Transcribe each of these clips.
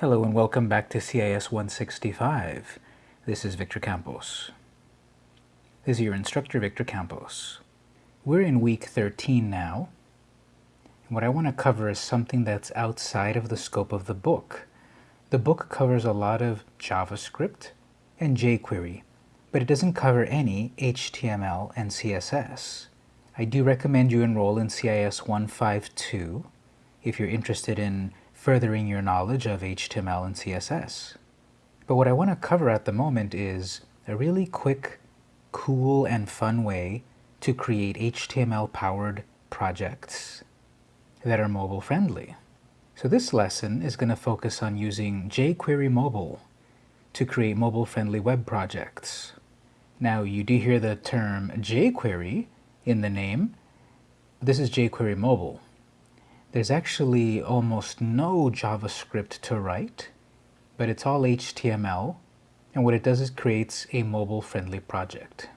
Hello and welcome back to CIS 165. This is Victor Campos. This is your instructor, Victor Campos. We're in week 13 now. And what I want to cover is something that's outside of the scope of the book. The book covers a lot of JavaScript and jQuery, but it doesn't cover any HTML and CSS. I do recommend you enroll in CIS 152 if you're interested in furthering your knowledge of HTML and CSS. But what I want to cover at the moment is a really quick, cool, and fun way to create HTML-powered projects that are mobile-friendly. So this lesson is going to focus on using jQuery Mobile to create mobile-friendly web projects. Now, you do hear the term jQuery in the name. This is jQuery Mobile there's actually almost no JavaScript to write, but it's all HTML, and what it does is creates a mobile-friendly project.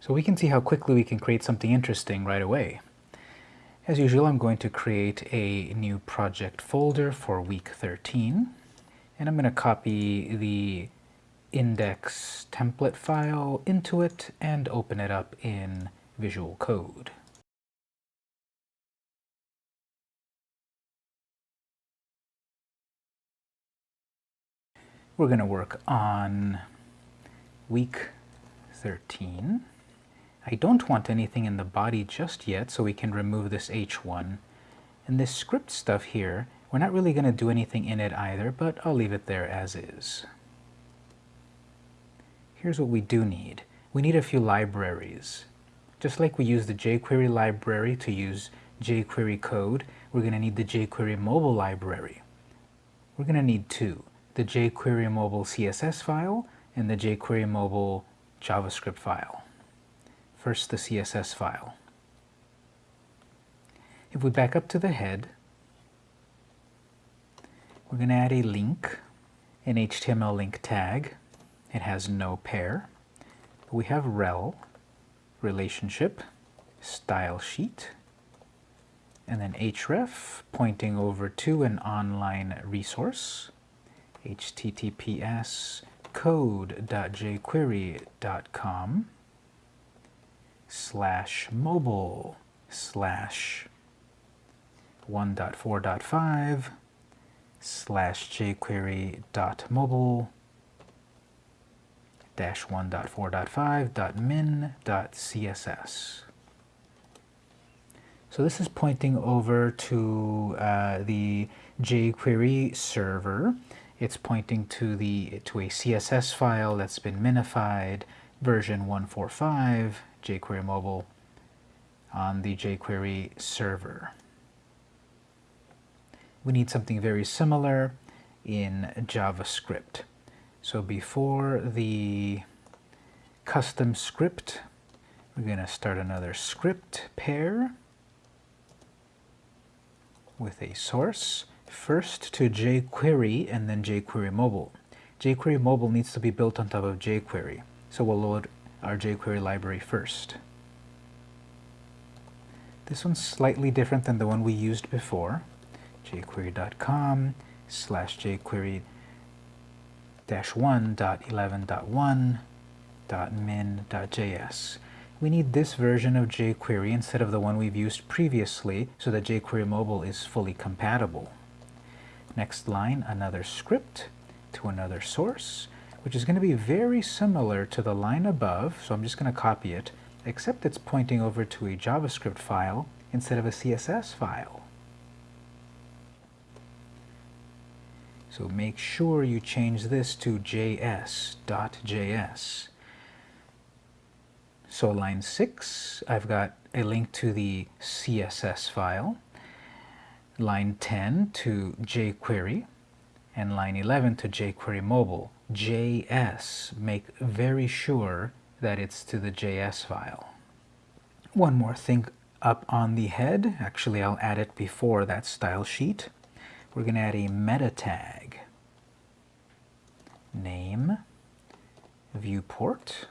So we can see how quickly we can create something interesting right away. As usual, I'm going to create a new project folder for week 13, and I'm going to copy the index template file into it and open it up in Visual Code. We're going to work on week 13. I don't want anything in the body just yet, so we can remove this h1. And this script stuff here, we're not really going to do anything in it either, but I'll leave it there as is. Here's what we do need. We need a few libraries. Just like we use the jQuery library to use jQuery code, we're going to need the jQuery mobile library. We're going to need two the jQuery mobile CSS file and the jQuery mobile JavaScript file. First, the CSS file. If we back up to the head, we're going to add a link, an HTML link tag. It has no pair. We have rel, relationship, style sheet, and then href pointing over to an online resource https code.jquery.com slash mobile slash 1.4.5 slash jquery.mobile dash 1.4.5.min.css. So this is pointing over to uh, the jQuery server it's pointing to the to a CSS file that's been minified, version 145, jQuery mobile on the jQuery server. We need something very similar in JavaScript. So before the custom script, we're going to start another script pair with a source first to jQuery and then jQuery Mobile. jQuery Mobile needs to be built on top of jQuery, so we'll load our jQuery library first. This one's slightly different than the one we used before. jQuery.com slash jQuery dash 1.11.1.min.js. We need this version of jQuery instead of the one we've used previously so that jQuery Mobile is fully compatible. Next line, another script to another source, which is going to be very similar to the line above, so I'm just going to copy it, except it's pointing over to a JavaScript file instead of a CSS file. So make sure you change this to js.js. So line 6, I've got a link to the CSS file line 10 to jQuery, and line 11 to jQuery Mobile. JS, make very sure that it's to the JS file. One more thing up on the head, actually I'll add it before that style sheet. We're going to add a meta tag. Name, viewport,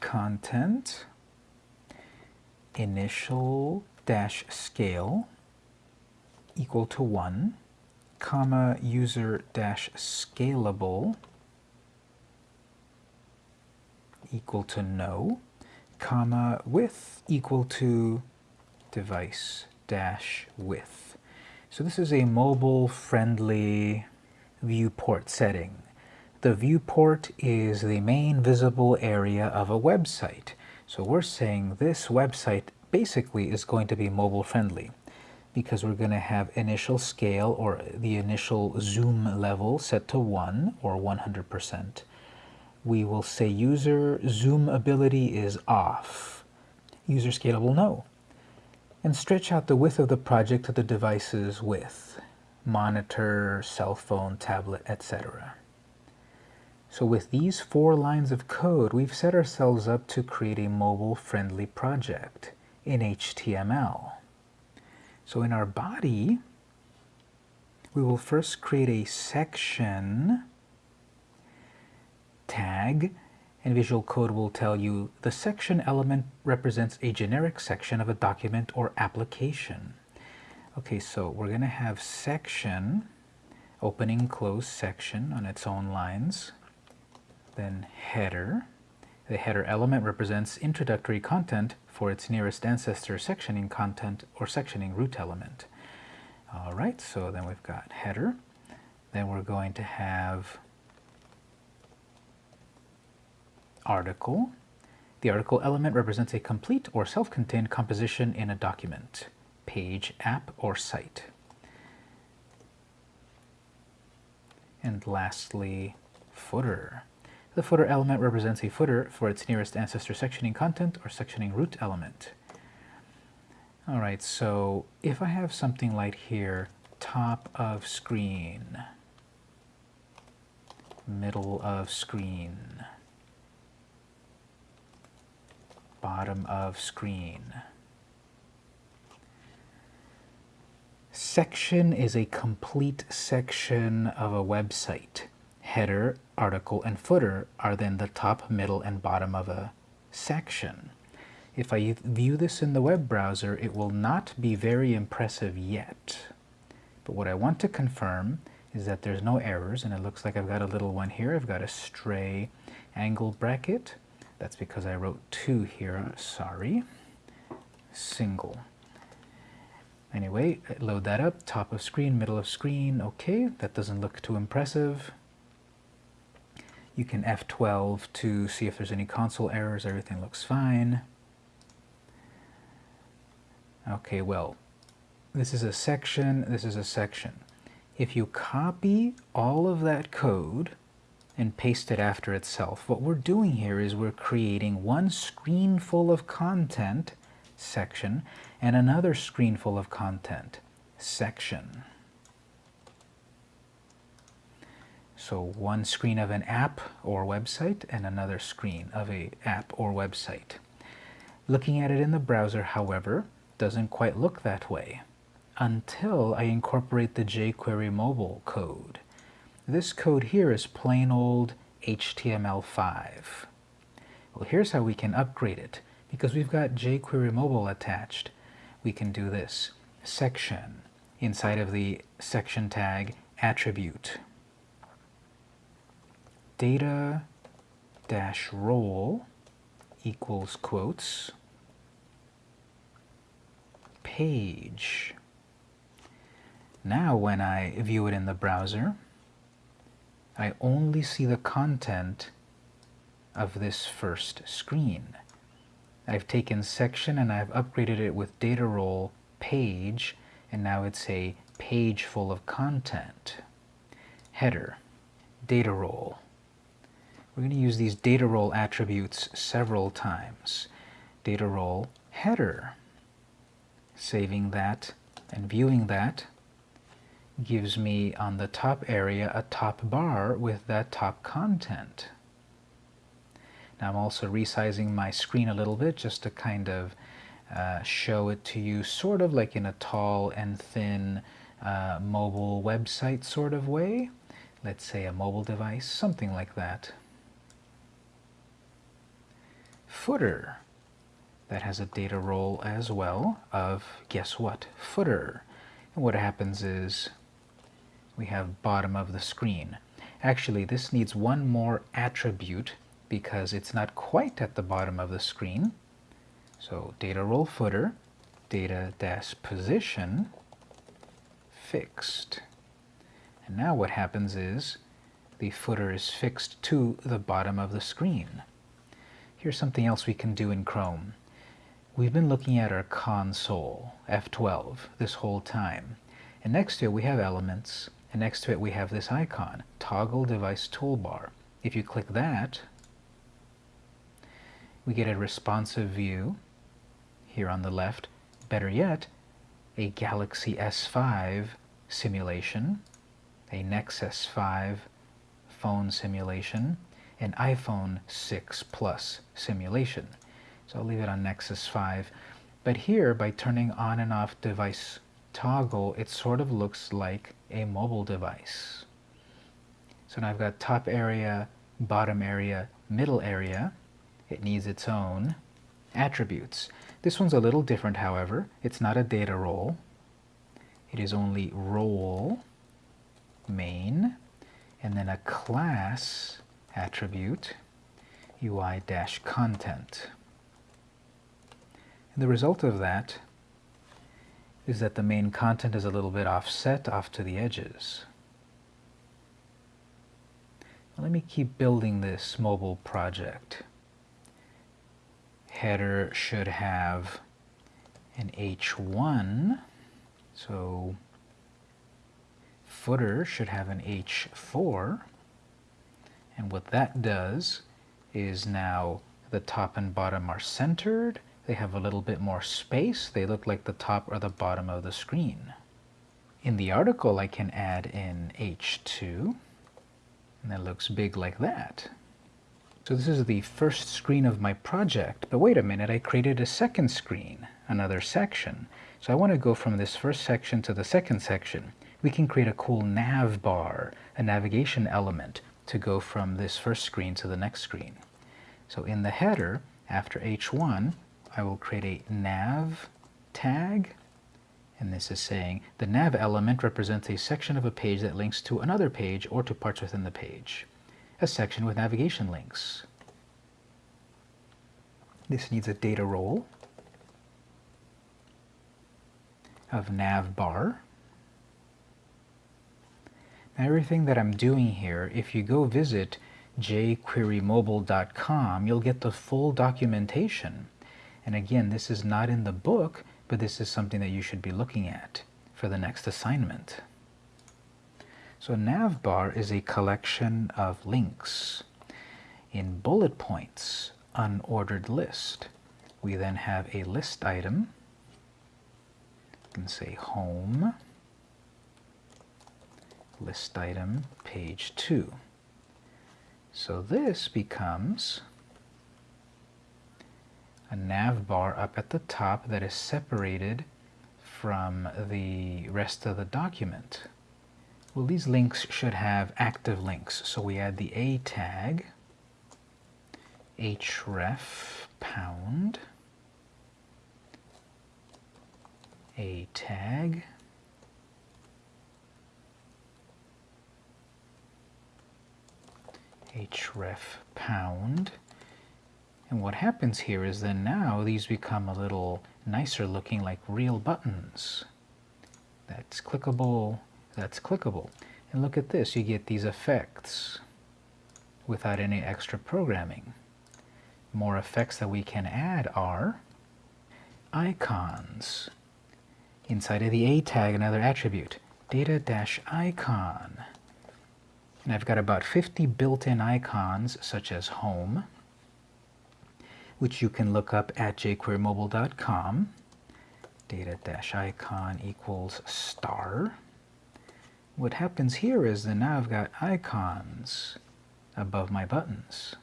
content, initial dash scale equal to 1 comma user dash scalable equal to no, comma width equal to device dash width. So this is a mobile friendly viewport setting. The viewport is the main visible area of a website. So we're saying this website basically is going to be mobile friendly because we're going to have initial scale or the initial zoom level set to 1 or 100%. We will say user zoom ability is off. User scalable no. And stretch out the width of the project to the device's width. Monitor, cell phone, tablet, etc. So with these four lines of code, we've set ourselves up to create a mobile-friendly project in HTML. So in our body, we will first create a section tag, and Visual Code will tell you the section element represents a generic section of a document or application. Okay, so we're going to have section, opening close section on its own lines then header. The header element represents introductory content for its nearest ancestor sectioning content or sectioning root element. All right, so then we've got header. Then we're going to have article. The article element represents a complete or self-contained composition in a document, page, app, or site. And lastly, footer. The footer element represents a footer for its nearest ancestor sectioning content or sectioning root element. All right, so if I have something like here, top of screen, middle of screen, bottom of screen. Section is a complete section of a website header, article, and footer are then the top, middle, and bottom of a section. If I view this in the web browser, it will not be very impressive yet. But what I want to confirm is that there's no errors, and it looks like I've got a little one here. I've got a stray angle bracket. That's because I wrote two here, sorry. Single. Anyway, load that up, top of screen, middle of screen, okay, that doesn't look too impressive. You can F12 to see if there's any console errors. Everything looks fine. Okay, well, this is a section, this is a section. If you copy all of that code and paste it after itself, what we're doing here is we're creating one screen full of content, section, and another screen full of content, section. So one screen of an app or website and another screen of a app or website. Looking at it in the browser, however, doesn't quite look that way until I incorporate the jQuery mobile code. This code here is plain old HTML5. Well, here's how we can upgrade it. Because we've got jQuery mobile attached, we can do this. Section, inside of the section tag, attribute data dash role equals quotes page. Now when I view it in the browser, I only see the content of this first screen. I've taken section and I've upgraded it with data role page and now it's a page full of content. Header, data role, we're going to use these data role attributes several times. Data role header. Saving that and viewing that gives me on the top area a top bar with that top content. Now I'm also resizing my screen a little bit just to kind of uh, show it to you sort of like in a tall and thin uh, mobile website sort of way. Let's say a mobile device, something like that footer that has a data role as well of, guess what, footer. And what happens is we have bottom of the screen. Actually, this needs one more attribute because it's not quite at the bottom of the screen. So data role footer, data dash position, fixed. And now what happens is the footer is fixed to the bottom of the screen. Here's something else we can do in Chrome. We've been looking at our console, F12, this whole time. And next to it we have elements, and next to it we have this icon, Toggle Device Toolbar. If you click that, we get a responsive view here on the left. Better yet, a Galaxy S5 simulation, a Nexus 5 phone simulation, an iPhone 6 Plus simulation. So I'll leave it on Nexus 5. But here, by turning on and off device toggle, it sort of looks like a mobile device. So now I've got top area, bottom area, middle area. It needs its own attributes. This one's a little different, however. It's not a data role. It is only role, main, and then a class attribute, UI-content. And the result of that is that the main content is a little bit offset off to the edges. let me keep building this mobile project. Header should have an H1, so footer should have an H4, and what that does is now the top and bottom are centered, they have a little bit more space. They look like the top or the bottom of the screen. In the article, I can add in H2, and it looks big like that. So this is the first screen of my project, but wait a minute, I created a second screen, another section. So I want to go from this first section to the second section. We can create a cool nav bar, a navigation element, to go from this first screen to the next screen. So in the header, after H1, I will create a nav tag and this is saying the nav element represents a section of a page that links to another page or to parts within the page. A section with navigation links. This needs a data role of nav bar. Everything that I'm doing here, if you go visit jquerymobile.com, you'll get the full documentation and again, this is not in the book, but this is something that you should be looking at for the next assignment. So navbar is a collection of links. In bullet points, unordered list, we then have a list item. You can say home, list item, page 2. So this becomes a nav bar up at the top that is separated from the rest of the document. Well, these links should have active links, so we add the A tag, href pound, A tag, href pound, and what happens here is then now these become a little nicer looking like real buttons. That's clickable, that's clickable. And look at this, you get these effects without any extra programming. More effects that we can add are icons. Inside of the A tag, another attribute, data-icon. And I've got about 50 built-in icons, such as home, which you can look up at jquerymobile.com. Data-icon equals star. What happens here is that now I've got icons above my buttons.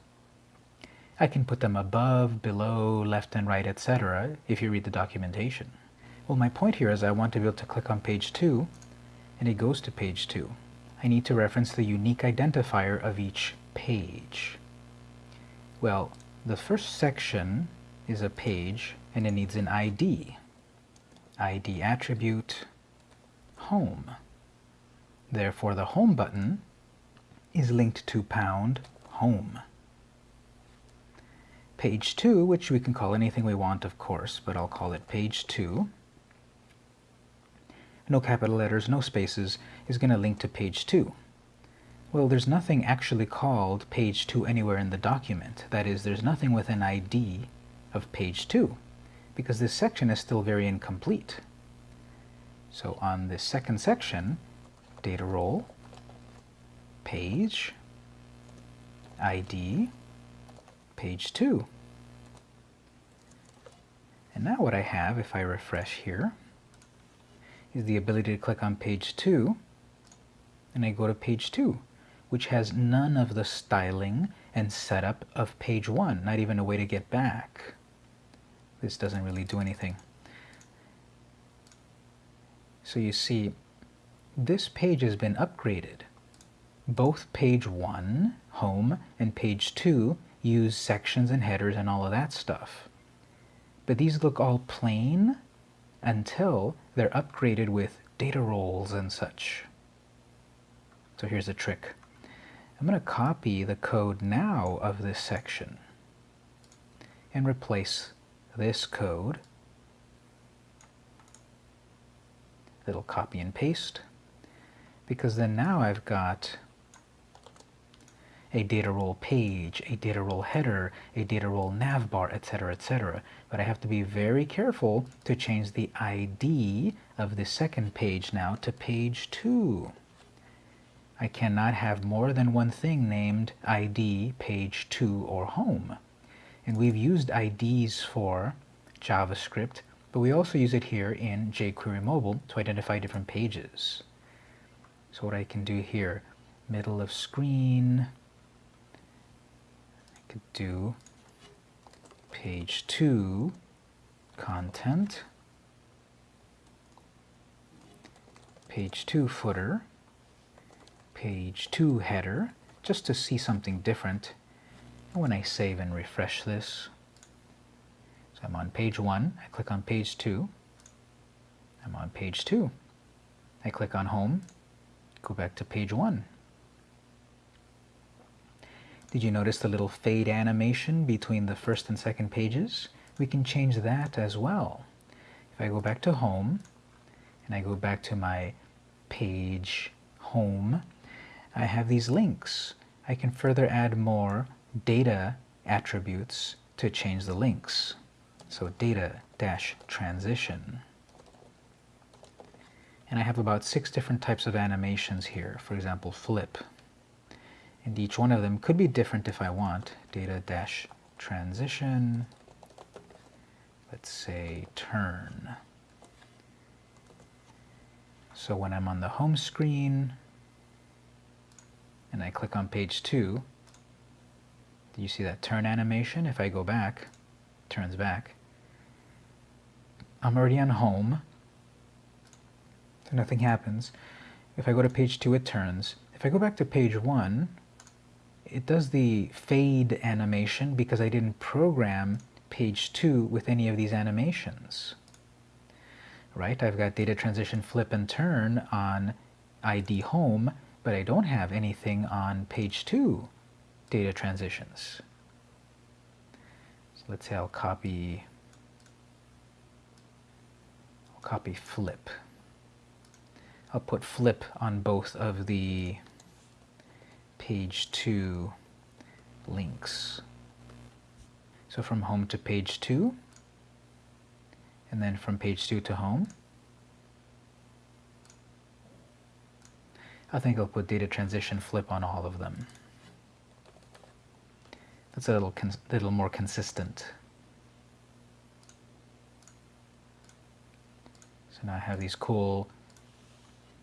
I can put them above, below, left and right, etc. if you read the documentation. Well, my point here is I want to be able to click on page 2, and it goes to page 2. I need to reference the unique identifier of each page. Well, the first section is a page and it needs an ID. ID attribute, home. Therefore, the Home button is linked to pound home. Page 2, which we can call anything we want, of course, but I'll call it page 2. No capital letters, no spaces, is going to link to page 2. Well, there's nothing actually called page 2 anywhere in the document. That is, there's nothing with an ID of page 2, because this section is still very incomplete. So on this second section, data role, page, ID, page 2. And now what I have, if I refresh here, is the ability to click on page 2, and I go to page 2, which has none of the styling and setup of page 1, not even a way to get back. This doesn't really do anything. So you see, this page has been upgraded. Both page 1, home, and page 2 use sections and headers and all of that stuff. But these look all plain until they're upgraded with data roles and such. So here's a trick. I'm going to copy the code now of this section and replace this code. Little copy and paste because then now I've got a data role page, a data role header, a data role navbar, etc., etc. But I have to be very careful to change the ID of the second page now to page 2. I cannot have more than one thing named ID, page 2, or home. And we've used IDs for JavaScript, but we also use it here in jQuery Mobile to identify different pages. So what I can do here, middle of screen, could do page 2 content, page 2 footer, page 2 header, just to see something different. And when I save and refresh this, so I'm on page 1, I click on page 2, I'm on page 2, I click on home, go back to page 1. Did you notice the little fade animation between the first and second pages? We can change that as well. If I go back to home, and I go back to my page home, I have these links. I can further add more data attributes to change the links. So data dash transition. And I have about six different types of animations here. For example, flip and each one of them could be different if I want. Data dash transition, let's say turn. So when I'm on the home screen and I click on page 2, do you see that turn animation? If I go back, turns back. I'm already on home, so nothing happens. If I go to page 2, it turns. If I go back to page 1, it does the fade animation because I didn't program page 2 with any of these animations. Right? I've got data transition flip and turn on ID home, but I don't have anything on page 2 data transitions. So let's say I'll copy I'll copy flip. I'll put flip on both of the page 2 links. So from home to page 2, and then from page 2 to home. I think I'll put data transition flip on all of them. That's a little, little more consistent. So now I have these cool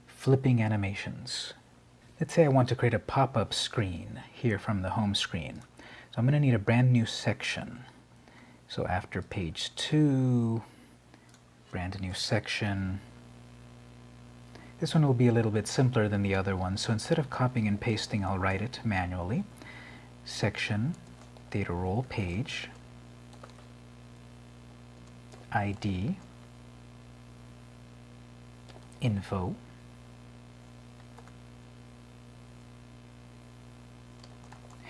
flipping animations. Let's say I want to create a pop-up screen here from the home screen. So I'm going to need a brand new section. So after page 2, brand new section. This one will be a little bit simpler than the other one, so instead of copying and pasting, I'll write it manually. Section, data role page, ID, info,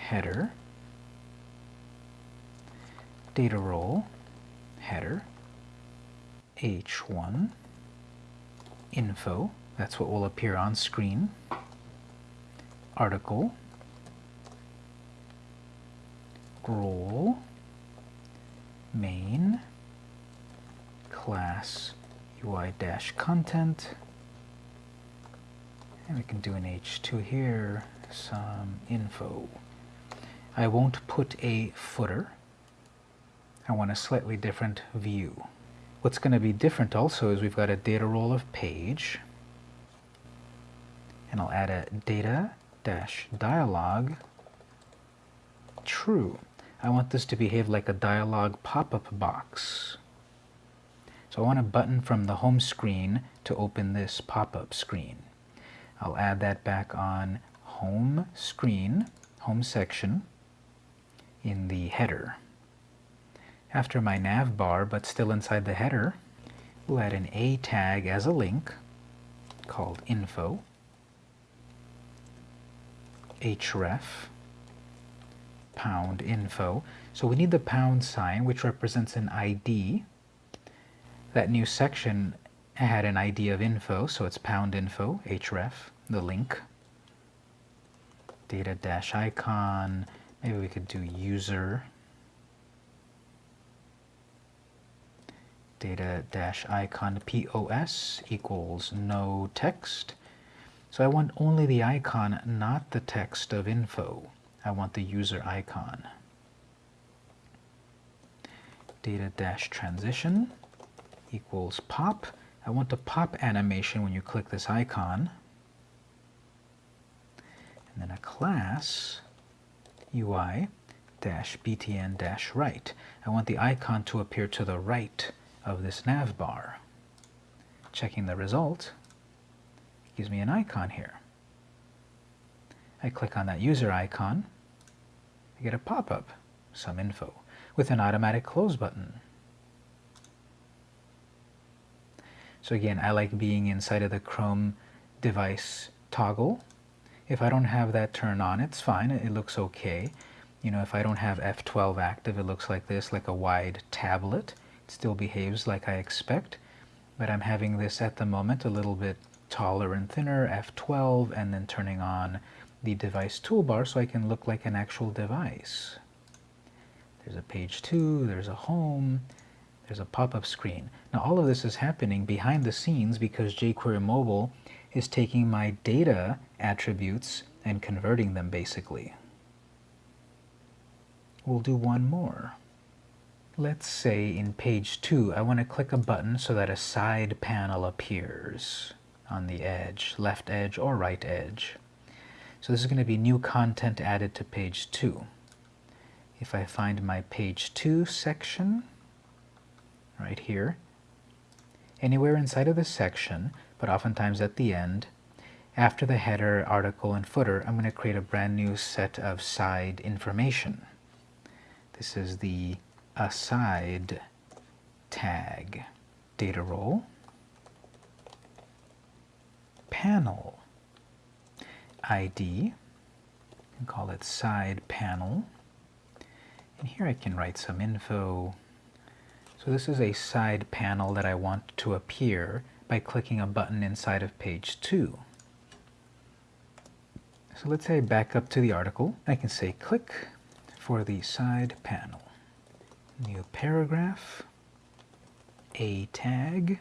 header, data role, header, h1, info, that's what will appear on screen, article, role, main, class, UI-content, and we can do an H2 here, some info. I won't put a footer. I want a slightly different view. What's going to be different also is we've got a data role of page, and I'll add a data dash dialog true. I want this to behave like a dialog pop-up box. So I want a button from the home screen to open this pop-up screen. I'll add that back on home screen, home section, in the header. After my nav bar, but still inside the header, we'll add an A tag as a link called info, href, pound info. So we need the pound sign, which represents an ID. That new section had an ID of info, so it's pound info, href, the link. Data dash icon, maybe we could do user. Data dash icon POS equals no text. So I want only the icon, not the text of info. I want the user icon. Data dash transition equals pop. I want the pop animation when you click this icon. And then a class UI dash btn dash right. I want the icon to appear to the right of this nav bar. Checking the result, gives me an icon here. I click on that user icon, I get a pop-up, some info, with an automatic close button. So again, I like being inside of the Chrome device toggle. If I don't have that turned on, it's fine, it looks okay. You know, if I don't have F12 active, it looks like this, like a wide tablet. It still behaves like I expect, but I'm having this at the moment a little bit taller and thinner, F12, and then turning on the device toolbar so I can look like an actual device. There's a page 2, there's a home, there's a pop-up screen. Now all of this is happening behind the scenes because jQuery Mobile is taking my data attributes and converting them basically. We'll do one more. Let's say in page 2 I want to click a button so that a side panel appears on the edge, left edge or right edge. So this is going to be new content added to page 2. If I find my page 2 section, right here, anywhere inside of the section, but oftentimes at the end, after the header, article, and footer, I'm going to create a brand new set of side information. This is the aside tag data role panel ID and call it side panel. And here I can write some info. So this is a side panel that I want to appear by clicking a button inside of page 2. So let's say back up to the article. I can say click for the side panel. New paragraph, a tag,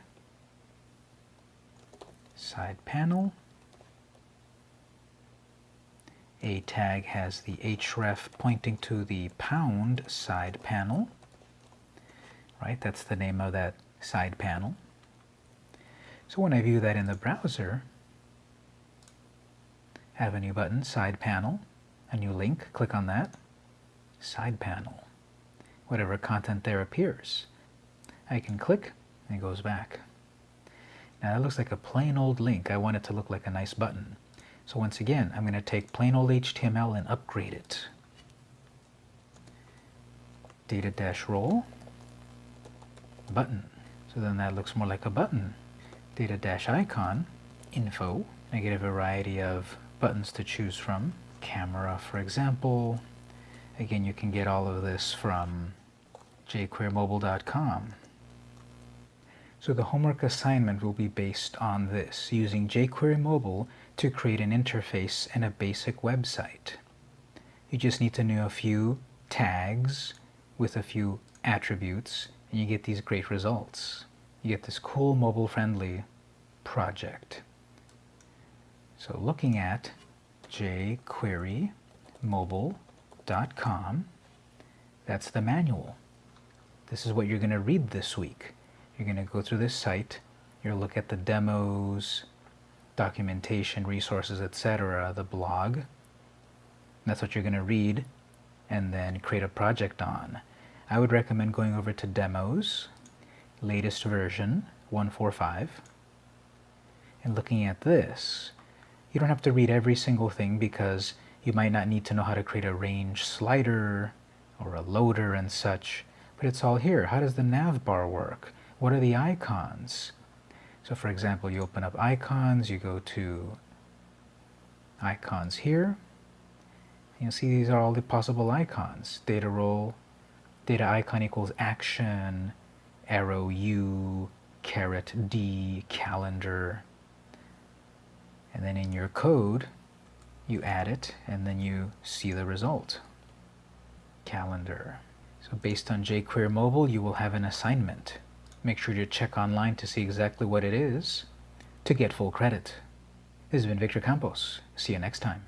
side panel, a tag has the href pointing to the pound side panel, right? That's the name of that side panel. So when I view that in the browser, I have a new button, side panel, a new link, click on that, side panel. Whatever content there appears. I can click and it goes back. Now that looks like a plain old link. I want it to look like a nice button. So once again, I'm going to take plain old HTML and upgrade it. Data dash role, button. So then that looks more like a button. Data dash icon, info. I get a variety of buttons to choose from. Camera, for example, Again, you can get all of this from jquerymobile.com. So the homework assignment will be based on this, using jQuery Mobile to create an interface and a basic website. You just need to know a few tags with a few attributes and you get these great results. You get this cool mobile-friendly project. So looking at jQuerymobile.com, that's the manual. This is what you're going to read this week. You're going to go through this site, you'll look at the demos, documentation, resources, etc., the blog. That's what you're going to read and then create a project on. I would recommend going over to demos, latest version 145, and looking at this. You don't have to read every single thing because you might not need to know how to create a range slider or a loader and such, but it's all here. How does the nav bar work? What are the icons? So for example, you open up icons, you go to icons here, you'll see these are all the possible icons. Data role, data icon equals action, arrow U, caret D, calendar. And then in your code, you add it and then you see the result. Calendar. So based on jQuery Mobile, you will have an assignment. Make sure to check online to see exactly what it is to get full credit. This has been Victor Campos. See you next time.